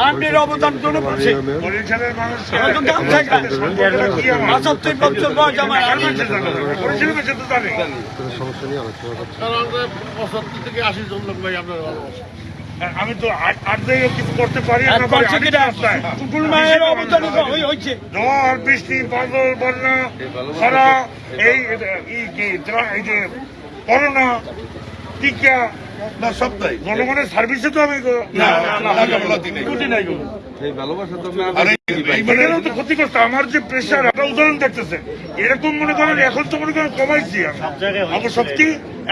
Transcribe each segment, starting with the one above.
আপনার অবদান জন্য পঁচাত্তর বছর বয়স আমার আমি তো জানে পঁচাত্তর থেকে আশি জন লোক ভাই আপনার আমি তো আট দিকে কিছু করতে পারি ঝড় বৃষ্টি বাদল বন্যা খরা এই যে করোনা টিকা না সপ্তাহে জনগণের সার্ভিসে তো আমি না লেখাপড়াতে নেই। ত্রুটি নাই কোনো আর এই- এই মানে এখানেও তো ক্ষতিগ্রস্ত। আমার যে প্রেশার একটা উদাহরণ দেখতেছে এরকম মনে করেন এখন তো মনে করেন কমাইছি আমার শক্তি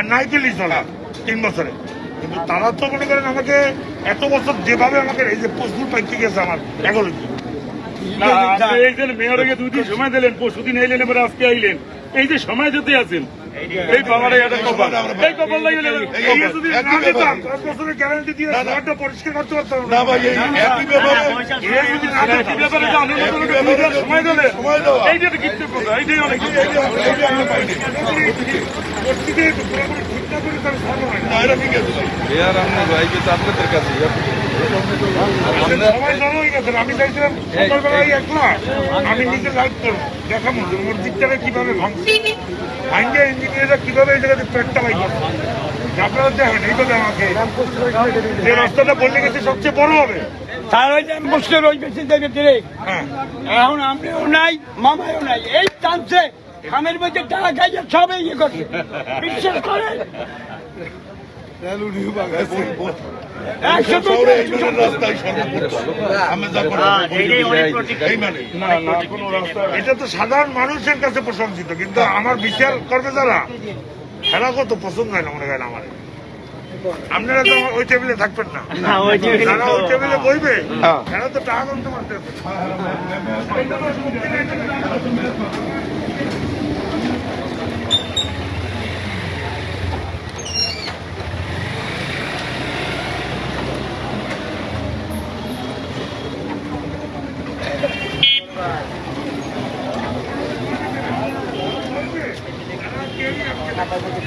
নাই পেলেই চলা তিন বছরে। কিন্তু তারা তো মনে করেন আমাকে এত বছর যেভাবে আমাকে এই যে পোস্টগুলো পাইতে গেছে আমার এগারো না, আপনি এই যে মেয়রকে দুই দিন সময় দিলেন পরশুদিন আইলেন এবার আজকে আইলেন। এই যে সময় দিতে আছেন এই বাবার এটা কপাল। এই কপাল লাগিয়ে নেবেন। এই যদি না দিতাম ব্যাপার। দশ বছরের গ্যারান্টি দিয়ে ঘরটা পরিষ্কার করতে পারতাম না। ভাই এই একই ব্যাপারে এই যদি না এই দিতাম, ব্যাপারে তো ব্যাপারে দুই দিন সময় দিলেন সময় দেওয়া। এই যে কৃতজ্ঞতা এইটাই অনেক এইটা আমরা পাইনি পরিস্থিতি পুরোপুরি ঠিক না করে তার ভালো হয় না। এটা ঠিক আছে। ভাই এর আমরা ভাই কিন্তু আপনাদের কাছে সবাই জড়ো হয়ে গেছেন আমি চাইছিলাম সকালবেলায় একলা আমি নিজে লাইভ করব। দেখাবো যে মসজিদটাকে কীভাবে ভাঙছে। ইঞ্জিনিয়াররা কীভাবে এই জায়গাতে পেটটা বাই আপনারা দেখেন এইভাবে আমাকে। যে রাস্তাটা বললে গেছে সবচেয়ে বড় হবে। তার ওই যে বসে রই বেশি দেবে দিলে হ্যাঁ। এখন আমরাও নাই মামাও নাই। এই চান্সে খামের মধ্যে টাকা খাইয়ে সবে ইয়ে করছে। বিশ্বাস করে এটা তো সাধারণ মানুষের কাছে প্রশংসিত কিন্তু আমার বিচার করবে যারা এরা কত পছন্দ হয় না মনে করেন আমার আপনারা তো ওই টেবিলে থাকবেন না ওই টেবিলে বইবে এরা তো টাকা ভালো কাজের পিছনে দেখবে আর টু পয়সার মাল ওটা আরও ধরে তো হইবে কথা এ যত মানে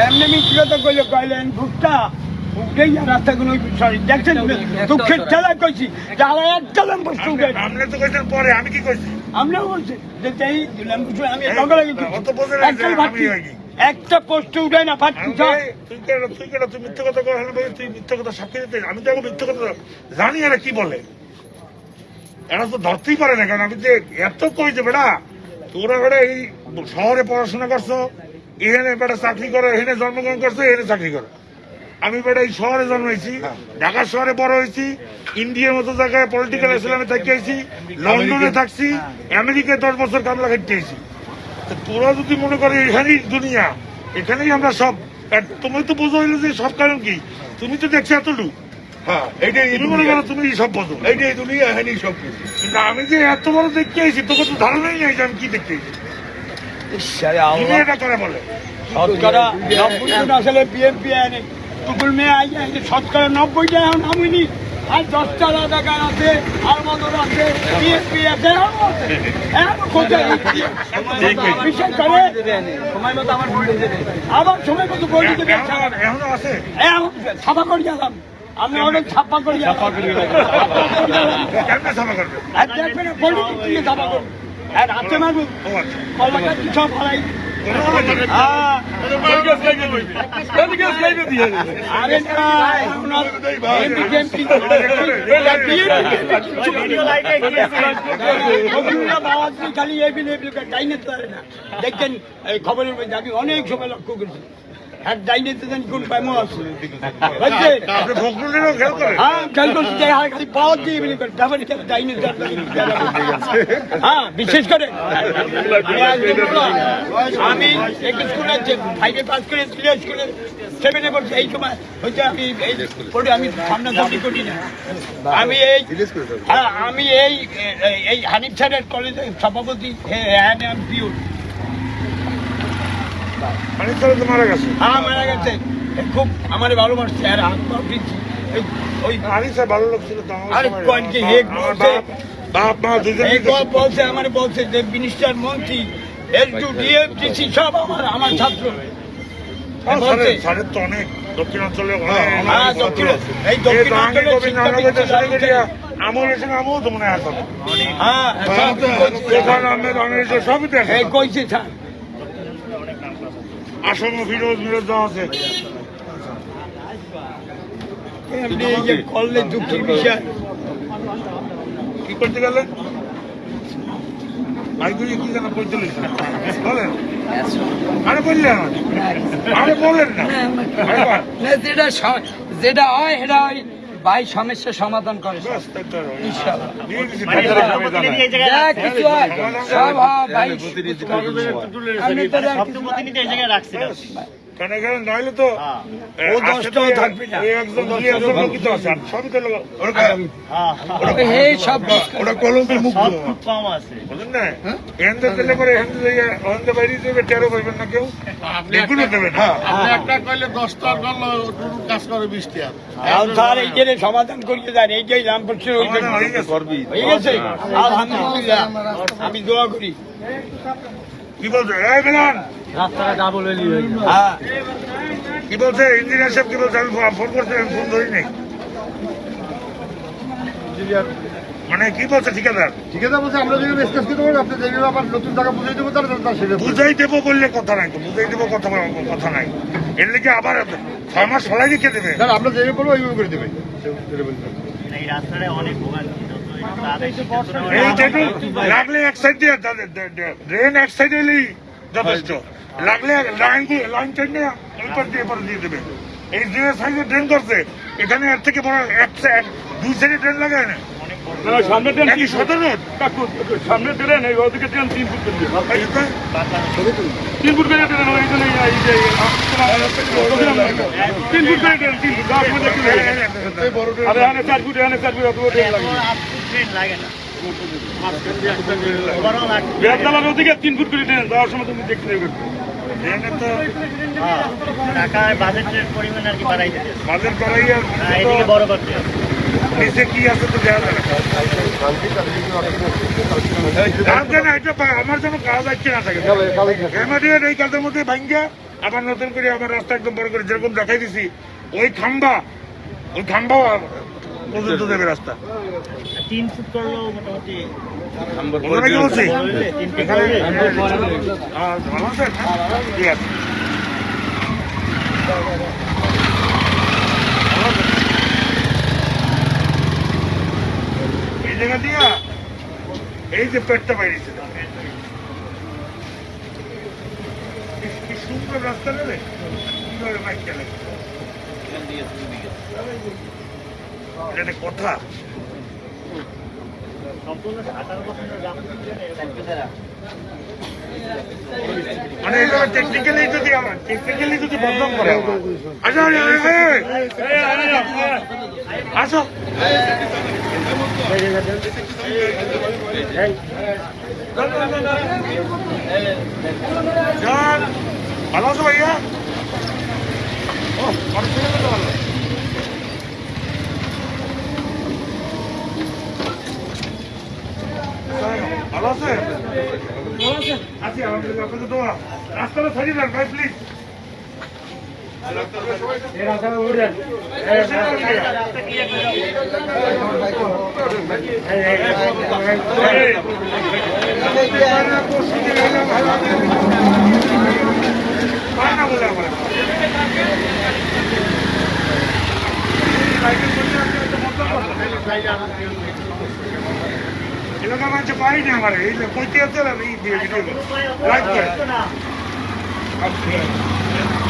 এমনি মিছিল তো কইলে কইলেন ভুট্টা রাস্তাগুলো সরি দেখছেন দুঃখের ঠেলা কইছি যারা একটা ল্যাম্পোস্ট উঠে আপনি তো কইছেন পরে আমি কি কইছি? আমরাও বলছি যে এই ল্যাম্পোস্ট আমি লগে লাগে অত বোঝেন একটাই যে ভাবছি। একটা পোস্ট উঠে না ফাটছি তুই কেন তুই কেন তুই মিথ্যে কথা কর বলি তুই মিথ্যে কথা সাক্ষী দিতে। আমি তো এখন মিথ্যে কথা জানি এরা কি বলে। এরা তো ধরতেই পারে না কারণ আমি যে এত কই যে বেটা তোরা বেটা এই শহরে পড়াশোনা করছ এখানে বেটা চাকরি করো এখানে জন্মগ্রহণ করছ এখানে চাকরি করো। আমি বেটা এই শহরে জন্মেছি ঢাকা শহরে বড় হয়েছি ইন্ডিয়ার মতো জায়গায় পলিটিক্যাল ইসলামে থাকি আইছি লন্ডনে থাকছি আমেরিকায় দশ বছর কামলা খাইতে আইছি। তো তোরা যদি মনে করে এখানেই দুনিয়া এখানেই আমরা সব। তুমি তো বোঝো হইল যে সব কারণ কি? তুমি তো দেখছ এতটুকু। হ্যাঁ এইটাই তুমি মনে করো তুমি সব বোঝো। এইটাই দুনিয়া সব কিন্তু আমি যে এত বড় দেখতে আইছি তোকে তো ধারণাই নেই যে আমি কি দেখতে আইছি। এটা করে বলে। শতকরা নব্বই জন আসলে বিএনপি আনে টুকুল মেয়ে আই যায় শতকরা নব্বইটা এখন নামিনি। আর দশটা টাকার আছে আর মদর আছে বিএনপি আছে আছে। করে আবার সময় মতো দিতে এখন আছে? এখন ছাপা করে গেলাম আমি অনেক ছাপা করে দেখবেন দিয়ে ছাপা করব? আর মারবো ও আচ্ছা। কলাটা হ্যাঁ, দেখছেন এই খবরের মধ্যে আমি অনেক সময় লক্ষ্য করেছি এক ডাইনে তো জানি কোন প্রেম আছে। বুঝছে আপনি ফখরুলেরও খেয়াল করেন। হ্যাঁ খেয়াল করছি যে আর খালি পাওয়ার দিয়ে বিলে করে ব্যাপারে ডাইনে হ্যাঁ বিশেষ করে। আমি এক স্কুলে ফাইভে পাস করে স্কুলে সেভেনে পড়ছি এই সময় হচ্ছে আমি এই পড়ে আমি সামনে করি না। আমি এই হ্যাঁ আমি এই এই- হানিফ স্যারের কলেজের সভাপতি হ্যাঁ হ্যাঁ অনেক তো মারা গেছে হ্যাঁ মারা গেছে খুব আমার আর ওই স্যার ভালো লোক ছিল আমার আরে কোন কি হেক বলছে বাপ বাপ মা দুজনেই এই তো- গল্প বলছে আমার বলছে যে মিনিস্টার মন্ত্রী এল টু ডিএমটিসি সব আমার আমার ছাত্র হ্যাঁ, তো অনেক দক্ষিণাঞ্চলে হ্যাঁ এই আমল এসে আমল তো মনে হয় এখন হ্যাঁ সবই কইছে স্যার আসম ফিরোজ মিরোজ আছে। এমনি এই যে করলে দুঃখের বিষয়। কি করতে গেলেন ভাইগুলি কি যেন করতে বলেন। আরে বললেন। আরে বলেন না। না, যেটা যেটা হয় সেটা ওই ভাই সমস্যা সমাধান করে মানে। কিছু হয় সব ভাই। কেন নইলে তো হ্যাঁ। ও দশটাও থাকবে না। একজন দুই একজন লোকই তো আছে। আর সবই তো লোক হ্যাঁ। এই সব ওরা কলমের মুখ কম আছে। বুঝলেন না। এখানতে দিলে পরে এখান থেকে ওখানতে বাইরে দেবে টেরো পাইবেন না কেউ। এগুলো দেবে না আপনি একটা কইলে দশটার করল টুটু কাজ করে বৃষ্টি আর। আর স্যার এই যে সমাধান করিয়ে দেন। এই যে রামপুরের ওই হয়ে গেছে। হয়ে গেছে? আলহামদুলিল্লাহ। আমি দোয়া করি। কি বলছে? এই মিলন হ্যাঁ কি বলছে? ইঞ্জিনিয়ার সাহেব কি বলছে? আমি ফোন করছি আমি ফোন ধরি নাই মানে কি বলছে ঠিকাদার? ঠিক আছে বলছে আমরা যদি স্টেজ করতে পারি আপনি যেগুলো আবার নতুন টাকা বুঝিয়ে দেবো তাহলে তার সেটা বুঝাই দেবো বললে কথা নাই তো বুঝাই দেবো কথা কথা নাই। এর লেগে আবার ছয় মাস ফলাই রেখে দেবে। স্যার আমরা যেভাবে করব ওইভাবে করে দেবে। এই রাস্তাটা অনেক ভোগান্তি এই যেটু লাগলে এক সাইড দিয়ে ড্রেন এক সাইড এলেই যথেষ্ট। লাগলে লাইন দিয়ে লাইন টেনে পার দিয়ে এপার দিয়ে দেবে। এই যে সাইডে ড্রেন করছে এখানে এর থেকে বড় এক সাইড দুই সাইডে ড্রেন লাগায় না। সামনে ট্রেন নাকি সতেরো সামনে ট্রেন এই ওদিকে ট্রেন তিন ফুট করে তিন ফুট করে ট্রেন ওই জন্য তিন ফুট করে ট্রেন তিন ফুট লাগে। আরে এখানে চার ফুট এখানে চার ফুট অত ট্রেন লাগে না। বড় লাগে বেদনালার ওদিকে তিন ফুট করে ট্রেন যাওয়ার সময় তুমি দেখতে তো হ্যাঁ ঢাকায় বাজেটের পরিমাণ আর কি বাড়াই দিতে বাজার হ্যাঁ এদিকে বড় করতে নিচে কি আছে তো দেওয়া যাবে। না। কালকে না, এটা পা- আমার যেন কাজ আছে না থাকে। এই কাজের মধ্যে ভাঙ্গা আবার নতুন করে আমার রাস্তা একদম বড় করে যেরকম দেখাই দিছি ওই খাম্বা ওই খাম্বা পর্যন্ত দেবে রাস্তা। তিন ফুট মোটামুটি কি বলছি এখানে? ঠিক আছে। এই জায়গা দিয়া এই যে পেটটা বাইরেছে কি সুন্দর রাস্তা নেবে কীভাবে বাইক চালাবে এটা একটা কথা। মানে এটা টেকনিক্যালি যদি আমার টেকনিক্যালি যদি বদনাম করে। আচ্ছা আচ্ছা, আচ্ছা, আসো। ভালো আছো ভাইয়া? ও আপনাদের দোয়া রাস্তাটা সারিয়ে দেন ভাই প্লিজ বাইকের মধ্যে একটা মন্তব্য এলাকা মানুষ পাই না আমার এই পঁয়ত্রিশ লাইক করে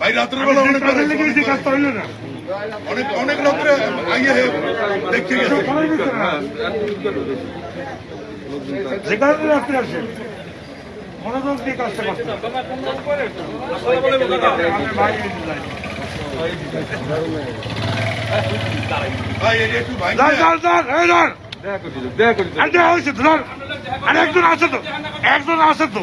ভাই রাত্রের বেলা অনেক অনেক অনেক রাত্রে আইয়ে একজন আছে তো। একজন আছে তো।